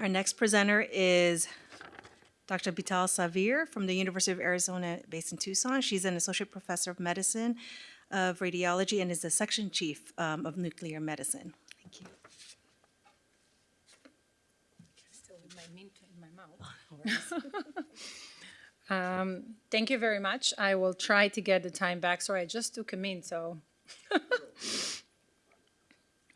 Our next presenter is Dr. Bital Savir from the University of Arizona based in Tucson. She's an associate professor of medicine of radiology and is the section chief um, of nuclear medicine. Thank you. Still with my mint in my mouth. Um, Thank you very much. I will try to get the time back. Sorry, I just took a mint, so.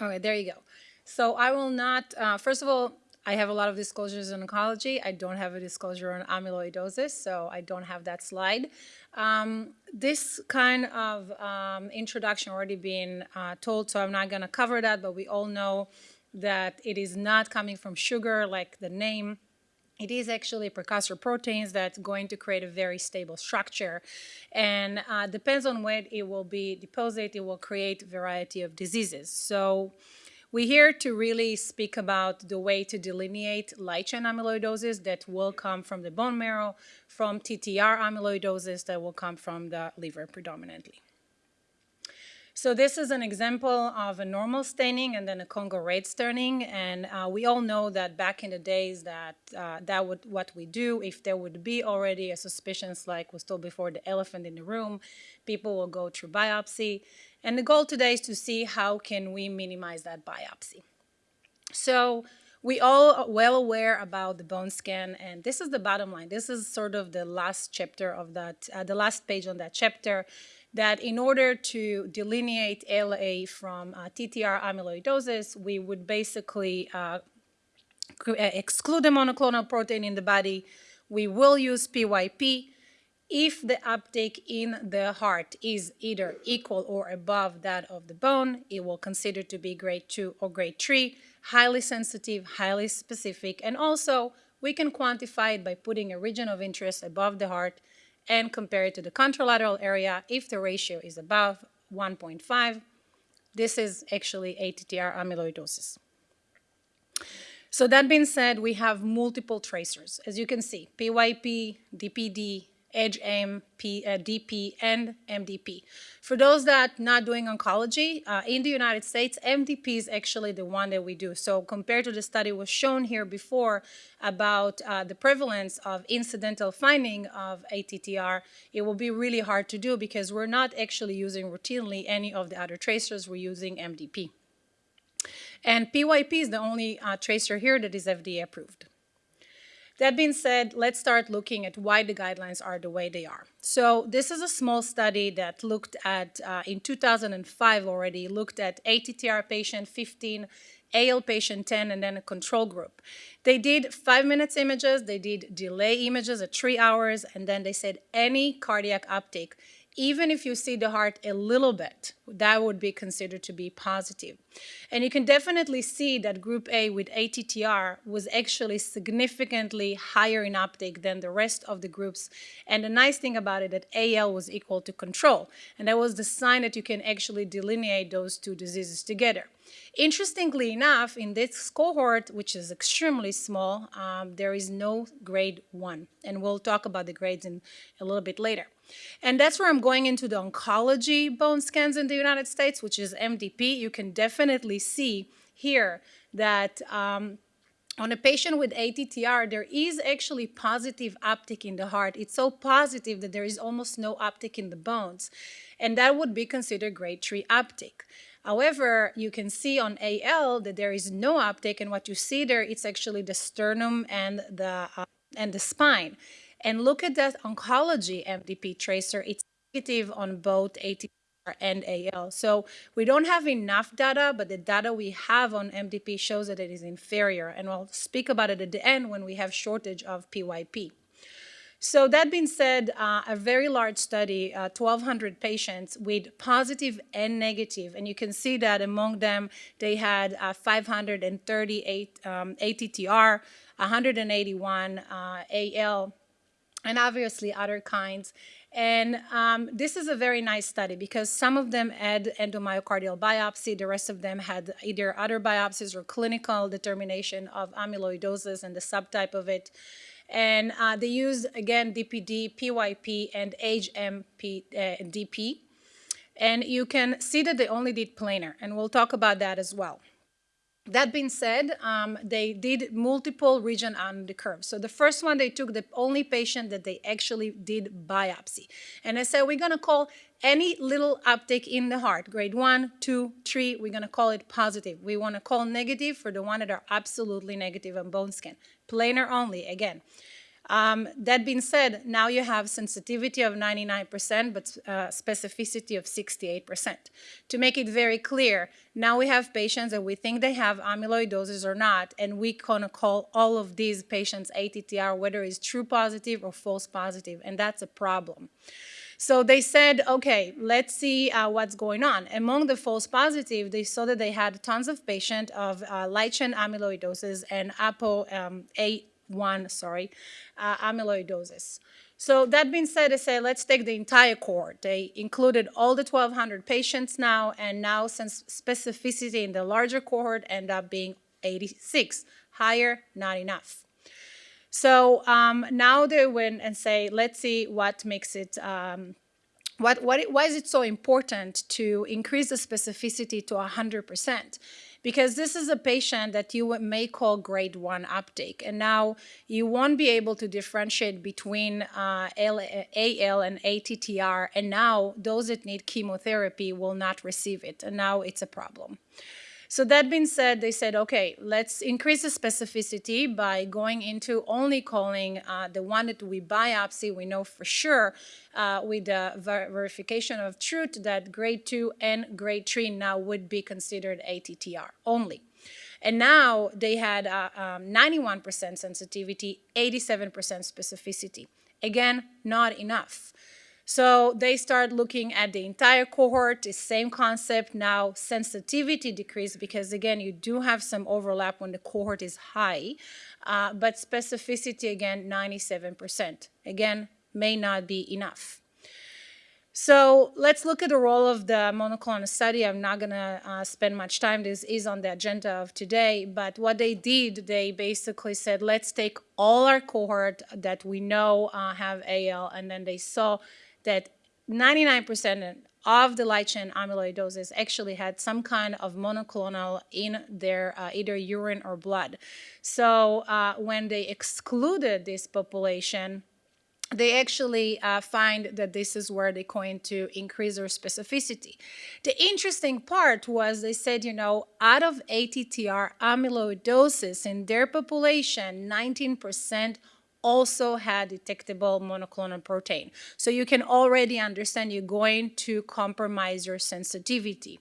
All right, there you go. So I will not, uh, first of all, I have a lot of disclosures in oncology. I don't have a disclosure on amyloidosis, so I don't have that slide. Um, this kind of um, introduction already been uh, told, so I'm not going to cover that, but we all know that it is not coming from sugar like the name. It is actually precursor proteins that's going to create a very stable structure. And uh, depends on when it will be deposited, it will create a variety of diseases. So we're here to really speak about the way to delineate light chain amyloidosis that will come from the bone marrow, from TTR amyloidosis that will come from the liver predominantly. So this is an example of a normal staining and then a Congo red staining. And uh, we all know that back in the days that uh, that would what we do, if there would be already a suspicion, like was told before, the elephant in the room, people will go through biopsy. And the goal today is to see how can we minimize that biopsy. So we all are well aware about the bone scan, and this is the bottom line. This is sort of the last chapter of that, uh, the last page on that chapter that in order to delineate LA from uh, TTR amyloidosis, we would basically uh, uh, exclude the monoclonal protein in the body. We will use PYP if the uptake in the heart is either equal or above that of the bone, it will consider to be grade 2 or grade 3, highly sensitive, highly specific, and also we can quantify it by putting a region of interest above the heart and compare it to the contralateral area if the ratio is above 1.5. This is actually ATTR amyloidosis. So that being said, we have multiple tracers. As you can see, PYP, DPD, EDGE-M, P, uh, DP, and MDP. For those that are not doing oncology, uh, in the United States, MDP is actually the one that we do. So compared to the study was shown here before about uh, the prevalence of incidental finding of ATTR, it will be really hard to do because we're not actually using routinely any of the other tracers, we're using MDP. And PYP is the only uh, tracer here that is FDA approved. That being said, let's start looking at why the guidelines are the way they are. So this is a small study that looked at, uh, in 2005 already, looked at ATTR patient 15, AL patient 10, and then a control group. They did five minutes images, they did delay images at three hours, and then they said any cardiac uptake even if you see the heart a little bit, that would be considered to be positive. And you can definitely see that group A with ATTR was actually significantly higher in uptake than the rest of the groups. And the nice thing about it that AL was equal to control. And that was the sign that you can actually delineate those two diseases together. Interestingly enough, in this cohort, which is extremely small, um, there is no grade one. And we'll talk about the grades in a little bit later. And that's where I'm going into the oncology bone scans in the United States, which is MDP. You can definitely see here that um, on a patient with ATTR, there is actually positive uptick in the heart. It's so positive that there is almost no uptick in the bones. And that would be considered grade 3 uptick. However, you can see on AL that there is no uptake, and what you see there, it's actually the sternum and the, uh, and the spine. And look at that oncology MDP tracer. It's negative on both ATTR and AL. So we don't have enough data, but the data we have on MDP shows that it is inferior. And we'll speak about it at the end when we have shortage of PYP. So that being said, uh, a very large study, uh, 1,200 patients with positive and negative, and you can see that among them they had uh, 538 um, ATTR, 181 uh, AL, and obviously other kinds. And um, this is a very nice study because some of them had endomyocardial biopsy, the rest of them had either other biopsies or clinical determination of amyloidosis and the subtype of it. And uh, they used, again, DPD, PYP, and HMP uh, DP. And you can see that they only did planar, and we'll talk about that as well. That being said, um, they did multiple region on the curve. So the first one, they took the only patient that they actually did biopsy. And I said, we're gonna call any little uptake in the heart, grade one, two, three, we're gonna call it positive. We wanna call negative for the one that are absolutely negative on bone scan. Planar only, again. Um, that being said, now you have sensitivity of 99%, but uh, specificity of 68%. To make it very clear, now we have patients that we think they have amyloidosis or not, and we gonna call all of these patients ATTR, whether it's true positive or false positive, and that's a problem. So they said, okay, let's see uh, what's going on. Among the false positive, they saw that they had tons of patients of uh, light chain amyloidosis and APO um, A one, sorry, uh, amyloidosis. So that being said, they say let's take the entire cohort. They included all the 1,200 patients now, and now since specificity in the larger cohort end up being 86, higher, not enough. So um, now they went and say, let's see what makes it, um, what, what, why is it so important to increase the specificity to 100%? Because this is a patient that you may call grade one uptake. And now you won't be able to differentiate between uh, AL and ATTR. And now those that need chemotherapy will not receive it. And now it's a problem. So that being said, they said, okay, let's increase the specificity by going into only calling uh, the one that we biopsy, we know for sure uh, with the ver verification of truth that grade 2 and grade 3 now would be considered ATTR only. And now they had 91% uh, um, sensitivity, 87% specificity. Again, not enough. So they start looking at the entire cohort, the same concept now, sensitivity decreased because again, you do have some overlap when the cohort is high, uh, but specificity again, 97%. Again, may not be enough. So let's look at the role of the monoclonal study. I'm not going to uh, spend much time. This is on the agenda of today. But what they did, they basically said, let's take all our cohort that we know uh, have AL, and then they saw that 99% of the light chain amyloidosis actually had some kind of monoclonal in their uh, either urine or blood. So uh, when they excluded this population, they actually uh, find that this is where they're going to increase their specificity. The interesting part was they said, you know, out of ATTR amyloidosis in their population, 19% also had detectable monoclonal protein. So you can already understand you're going to compromise your sensitivity.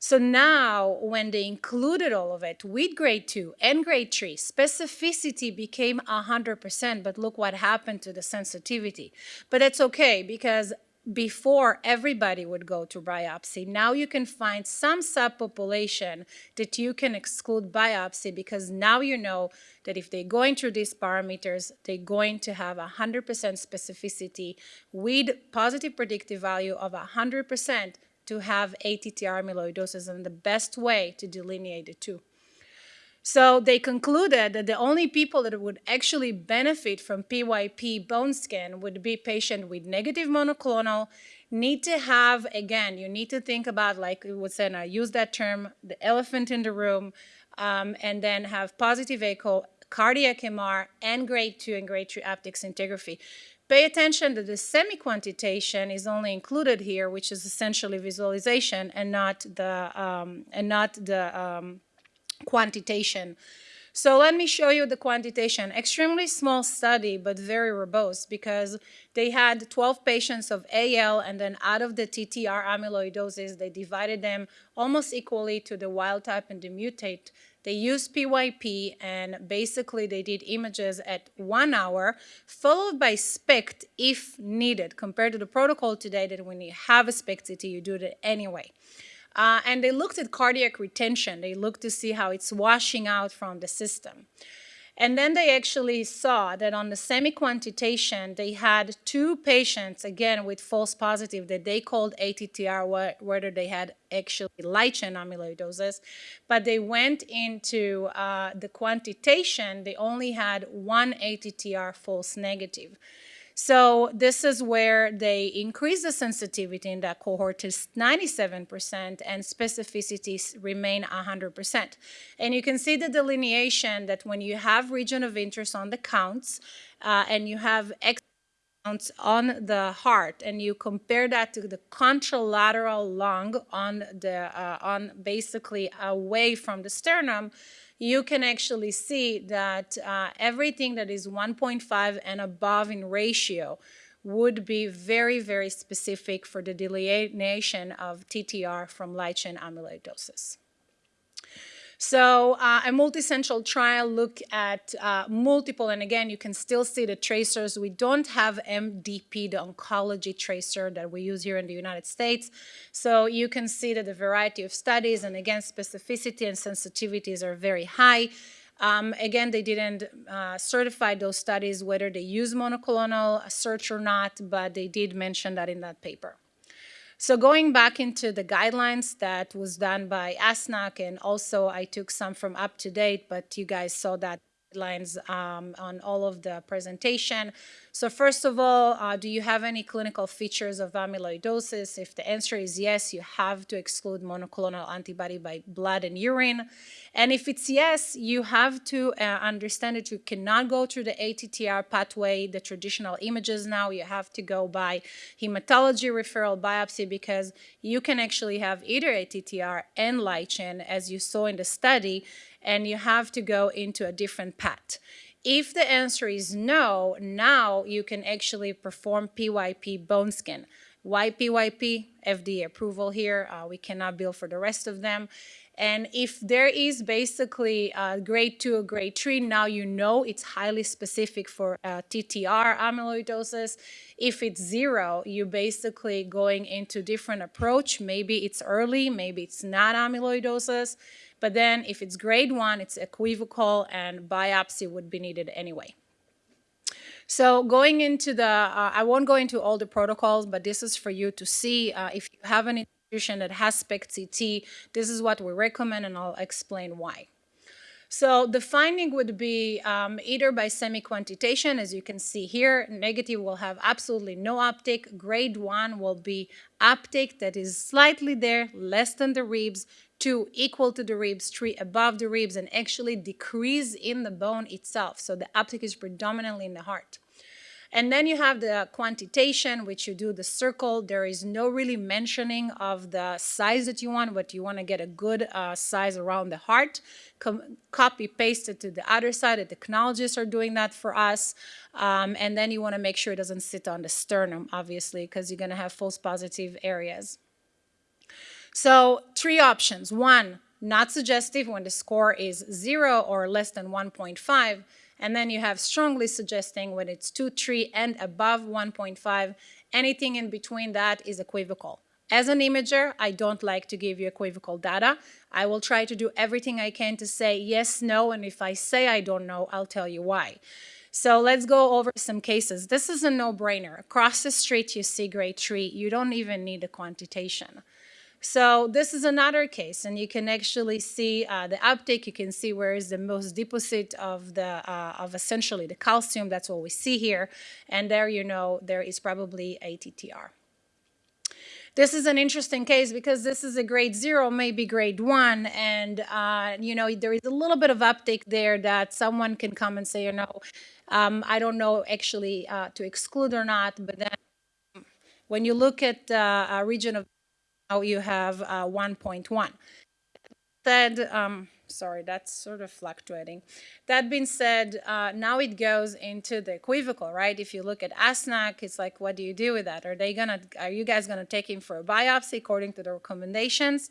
So now when they included all of it with grade 2 and grade 3, specificity became 100%, but look what happened to the sensitivity. But that's okay because before everybody would go to biopsy. Now you can find some subpopulation that you can exclude biopsy because now you know that if they're going through these parameters, they're going to have 100% specificity with positive predictive value of 100% to have ATTR amyloidosis and the best way to delineate the two. So they concluded that the only people that would actually benefit from PYP bone scan would be patient with negative monoclonal, need to have, again, you need to think about, like would say, and I use that term, the elephant in the room, um, and then have positive echo, cardiac MR, and grade 2 and grade 3 aptic scintigraphy. Pay attention that the semi-quantitation is only included here, which is essentially visualization and not the, um, and not the um, quantitation. So let me show you the quantitation. Extremely small study, but very robust because they had 12 patients of AL and then out of the TTR amyloidosis, they divided them almost equally to the wild type and the mutate. They used PYP and basically they did images at one hour followed by SPECT if needed compared to the protocol today that when you have a SPECT CT, you do it anyway. Uh, and they looked at cardiac retention. They looked to see how it's washing out from the system. And then they actually saw that on the semi-quantitation, they had two patients, again, with false positive that they called ATTR, whether they had actually light chain amyloidosis. But they went into uh, the quantitation, they only had one ATTR false negative. So this is where they increase the sensitivity in that cohort to 97% and specificities remain 100%. And you can see the delineation that when you have region of interest on the counts uh, and you have X on the heart and you compare that to the contralateral lung on the uh, on basically away from the sternum you can actually see that uh, everything that is 1.5 and above in ratio would be very, very specific for the delineation of TTR from light chain amyloidosis. So uh, a multi-central trial look at uh, multiple, and again, you can still see the tracers. We don't have MDP, the oncology tracer that we use here in the United States. So you can see that the variety of studies, and again, specificity and sensitivities are very high. Um, again, they didn't uh, certify those studies whether they use monoclonal search or not, but they did mention that in that paper. So going back into the guidelines that was done by ASNC, and also I took some from up to date, but you guys saw that guidelines um, on all of the presentation. So first of all, uh, do you have any clinical features of amyloidosis? If the answer is yes, you have to exclude monoclonal antibody by blood and urine. And if it's yes, you have to uh, understand that you cannot go through the ATTR pathway, the traditional images now. You have to go by hematology referral biopsy because you can actually have either ATTR and light chain, as you saw in the study, and you have to go into a different path. If the answer is no, now you can actually perform PYP bone scan. Why PYP? FDA approval here. Uh, we cannot bill for the rest of them. And if there is basically a grade 2 or grade 3, now you know it's highly specific for uh, TTR amyloidosis. If it's zero, you're basically going into different approach. Maybe it's early, maybe it's not amyloidosis. But then if it's grade 1, it's equivocal and biopsy would be needed anyway. So going into the, uh, I won't go into all the protocols, but this is for you to see uh, if you have an institution that has SPECT-CT, this is what we recommend and I'll explain why. So the finding would be um, either by semi-quantitation, as you can see here, negative will have absolutely no uptake. Grade 1 will be uptake that is slightly there, less than the ribs, 2 equal to the ribs, 3 above the ribs, and actually decrease in the bone itself. So the uptake is predominantly in the heart. And then you have the quantitation, which you do the circle. There is no really mentioning of the size that you want, but you want to get a good uh, size around the heart. Com copy paste it to the other side. The technologists are doing that for us. Um, and then you want to make sure it doesn't sit on the sternum, obviously, because you're going to have false positive areas. So three options. One, not suggestive when the score is zero or less than 1.5. And then you have strongly suggesting when it's 2, 3, and above 1.5. Anything in between that is equivocal. As an imager, I don't like to give you equivocal data. I will try to do everything I can to say yes, no, and if I say I don't know, I'll tell you why. So let's go over some cases. This is a no-brainer. Across the street, you see grade 3. You don't even need a quantitation. So this is another case, and you can actually see uh, the uptake. You can see where is the most deposit of the uh, of essentially the calcium. That's what we see here, and there you know there is probably a ATTR. This is an interesting case because this is a grade zero, maybe grade one, and uh, you know there is a little bit of uptake there that someone can come and say, you know, um, I don't know actually uh, to exclude or not, but then when you look at uh, a region of now you have uh, 1.1. Said, um, sorry, that's sort of fluctuating. That being said, uh, now it goes into the equivocal, right? If you look at ASNC, it's like, what do you do with that? Are they gonna, are you guys gonna take him for a biopsy according to the recommendations?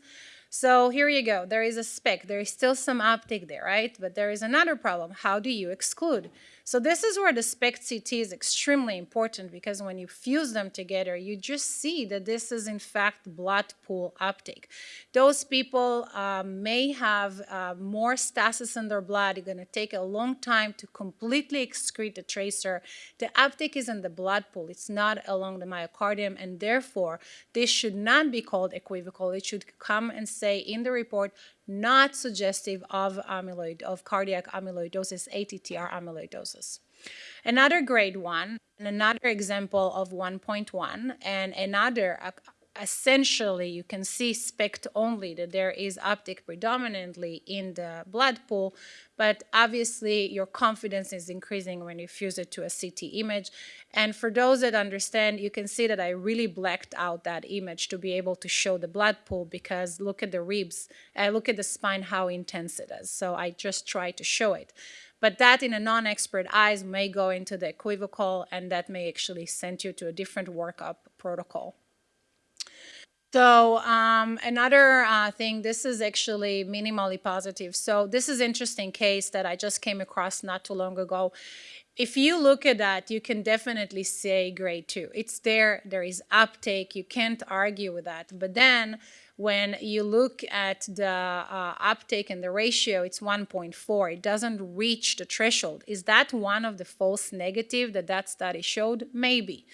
So here you go. There is a SPECT. There is still some uptake there, right? But there is another problem. How do you exclude? So this is where the SPECT-CT is extremely important because when you fuse them together, you just see that this is in fact blood pool uptake. Those people uh, may have uh, more stasis in their blood. It's going to take a long time to completely excrete the tracer. The uptake is in the blood pool. It's not along the myocardium, and therefore this should not be called equivocal. It should come and say in the report not suggestive of amyloid, of cardiac amyloidosis, ATTR amyloidosis. Another grade one, and another example of 1.1, and another essentially you can see SPECT only that there is optic predominantly in the blood pool, but obviously your confidence is increasing when you fuse it to a CT image. And for those that understand, you can see that I really blacked out that image to be able to show the blood pool because look at the ribs, uh, look at the spine, how intense it is. So I just try to show it. But that in a non-expert eyes may go into the equivocal and that may actually send you to a different workup protocol. So um, another uh, thing, this is actually minimally positive. So this is interesting case that I just came across not too long ago. If you look at that, you can definitely say grade two. It's there, there is uptake, you can't argue with that. But then when you look at the uh, uptake and the ratio, it's 1.4. It doesn't reach the threshold. Is that one of the false negative that that study showed? Maybe.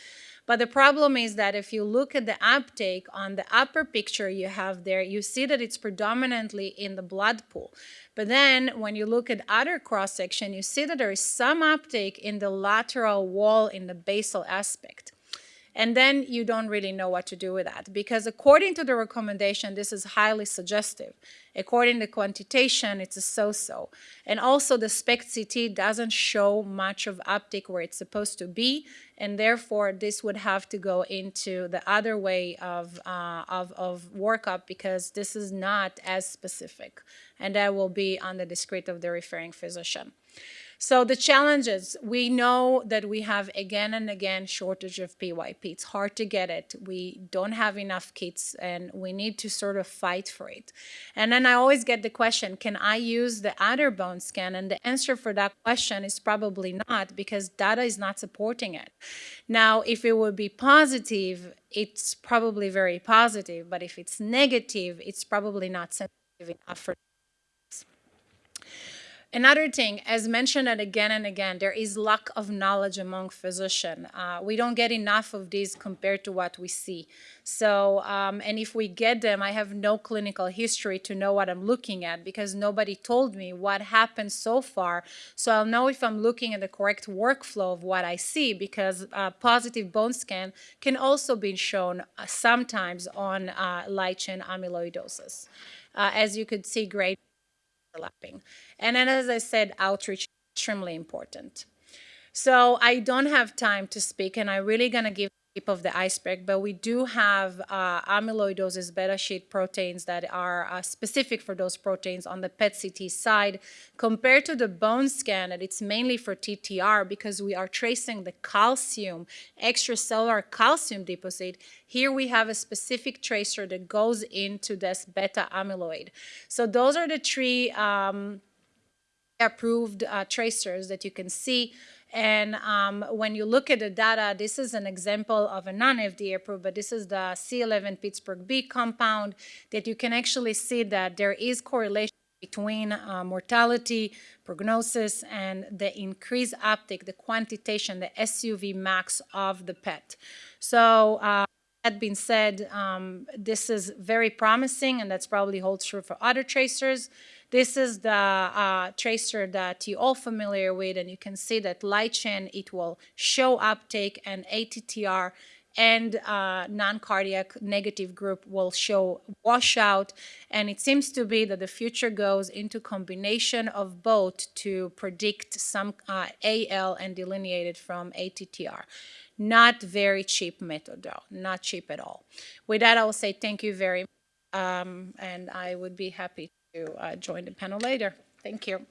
But the problem is that if you look at the uptake on the upper picture you have there, you see that it's predominantly in the blood pool. But then when you look at other cross section, you see that there is some uptake in the lateral wall in the basal aspect. And then you don't really know what to do with that because according to the recommendation, this is highly suggestive. According to quantitation, it's a so-so. And also the SPECT CT doesn't show much of uptake where it's supposed to be, and therefore this would have to go into the other way of, uh, of, of workup because this is not as specific, and that will be on the discrete of the referring physician. So the challenges, we know that we have again and again shortage of PYP. It's hard to get it. We don't have enough kits and we need to sort of fight for it. And then I always get the question, can I use the other bone scan? And the answer for that question is probably not because data is not supporting it. Now, if it would be positive, it's probably very positive, but if it's negative, it's probably not sensitive enough for Another thing, as mentioned again and again, there is lack of knowledge among physicians. Uh, we don't get enough of these compared to what we see. So, um, and if we get them, I have no clinical history to know what I'm looking at because nobody told me what happened so far. So I'll know if I'm looking at the correct workflow of what I see because uh, positive bone scan can also be shown uh, sometimes on uh, light chain amyloidosis. As you could see, great overlapping. And then, as I said, outreach is extremely important. So I don't have time to speak, and I'm really going to give tip of the iceberg, but we do have uh, amyloidosis beta sheet proteins that are uh, specific for those proteins on the PET CT side, compared to the bone scan, that it's mainly for TTR because we are tracing the calcium, extracellular calcium deposit. Here we have a specific tracer that goes into this beta amyloid. So those are the three um, approved uh, tracers that you can see. And um, when you look at the data, this is an example of a non-FDA approved, but this is the C11 Pittsburgh B compound that you can actually see that there is correlation between uh, mortality, prognosis, and the increased uptake, the quantitation, the SUV max of the PET. So uh, that being said, um, this is very promising, and that's probably holds true for other tracers. This is the uh, tracer that you all familiar with, and you can see that light chain, it will show uptake, and ATTR and uh, non-cardiac negative group will show washout. And it seems to be that the future goes into combination of both to predict some uh, AL and delineate it from ATTR. Not very cheap method though, not cheap at all. With that, I will say thank you very much, um, and I would be happy to uh, join the panel later. Thank you.